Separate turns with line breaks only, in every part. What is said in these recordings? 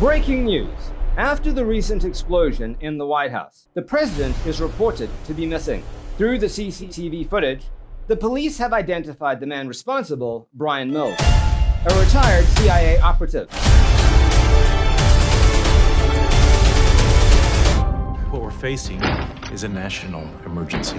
Breaking news. After the recent explosion in the White House, the president is reported to be missing. Through the CCTV footage, the police have identified the man responsible, Bryan Mills, a retired CIA operative.
What we're facing is a national emergency.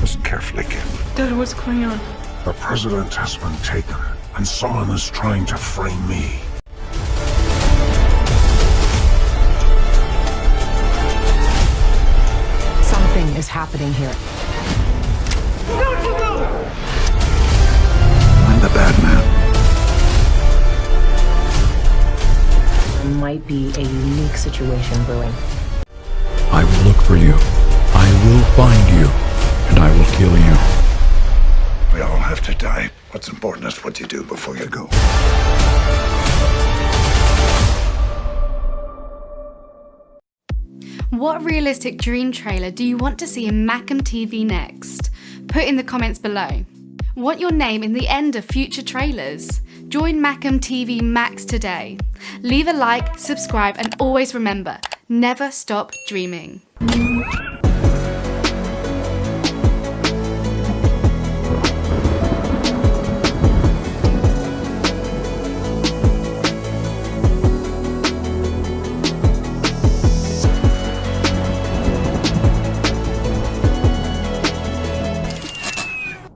Listen carefully, kid.
Dad, what's going on?
The president has been taken, and someone is trying to frame me.
Something is happening here.
I'm the bad man.
There might be a unique situation brewing.
I will look for you. I will find you, and I will kill you. To die. What's important is what you do before you go.
What realistic dream trailer do you want to see in Macam TV next? Put in the comments below. Want your name in the end of future trailers? Join Macam TV Max today. Leave a like, subscribe and always remember, never stop dreaming.